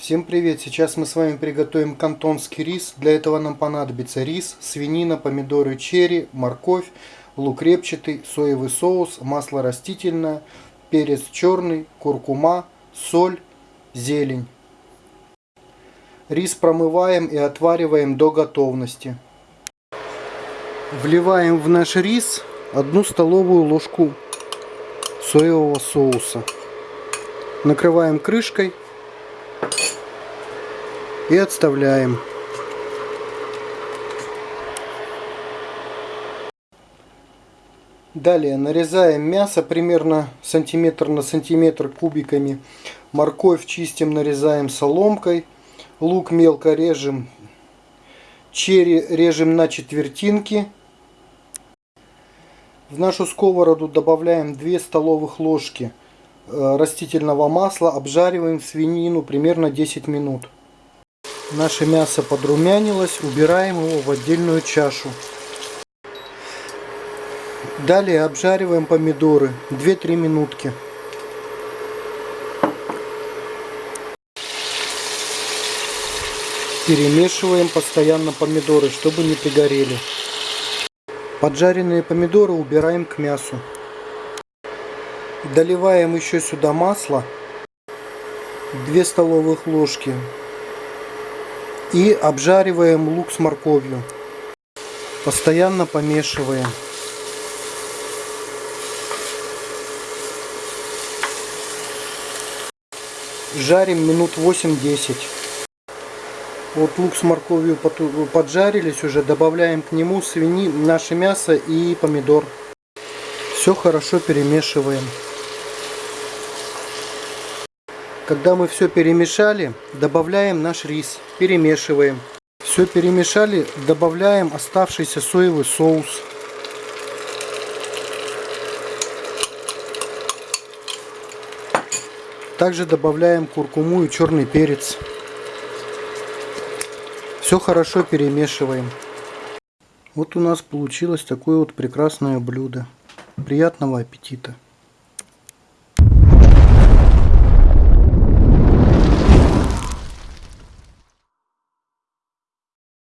Всем привет! Сейчас мы с вами приготовим кантонский рис. Для этого нам понадобится рис, свинина, помидоры черри, морковь, лук репчатый, соевый соус, масло растительное, перец черный, куркума, соль, зелень. Рис промываем и отвариваем до готовности. Вливаем в наш рис одну столовую ложку соевого соуса. Накрываем крышкой и отставляем. Далее нарезаем мясо примерно сантиметр на сантиметр кубиками. Морковь чистим, нарезаем соломкой. Лук мелко режем. Черри режем на четвертинки. В нашу сковороду добавляем 2 столовых ложки э, растительного масла. Обжариваем свинину примерно 10 минут. Наше мясо подрумянилось, убираем его в отдельную чашу. Далее обжариваем помидоры 2-3 минутки. Перемешиваем постоянно помидоры, чтобы не пригорели. Поджаренные помидоры убираем к мясу. Доливаем еще сюда масло. 2 столовых ложки и обжариваем лук с морковью. Постоянно помешиваем. Жарим минут 8-10. Вот лук с морковью поджарились уже. Добавляем к нему свини, наше мясо и помидор. Все хорошо перемешиваем. Когда мы все перемешали, добавляем наш рис, перемешиваем. Все перемешали, добавляем оставшийся соевый соус. Также добавляем куркуму и черный перец. Все хорошо перемешиваем. Вот у нас получилось такое вот прекрасное блюдо. Приятного аппетита!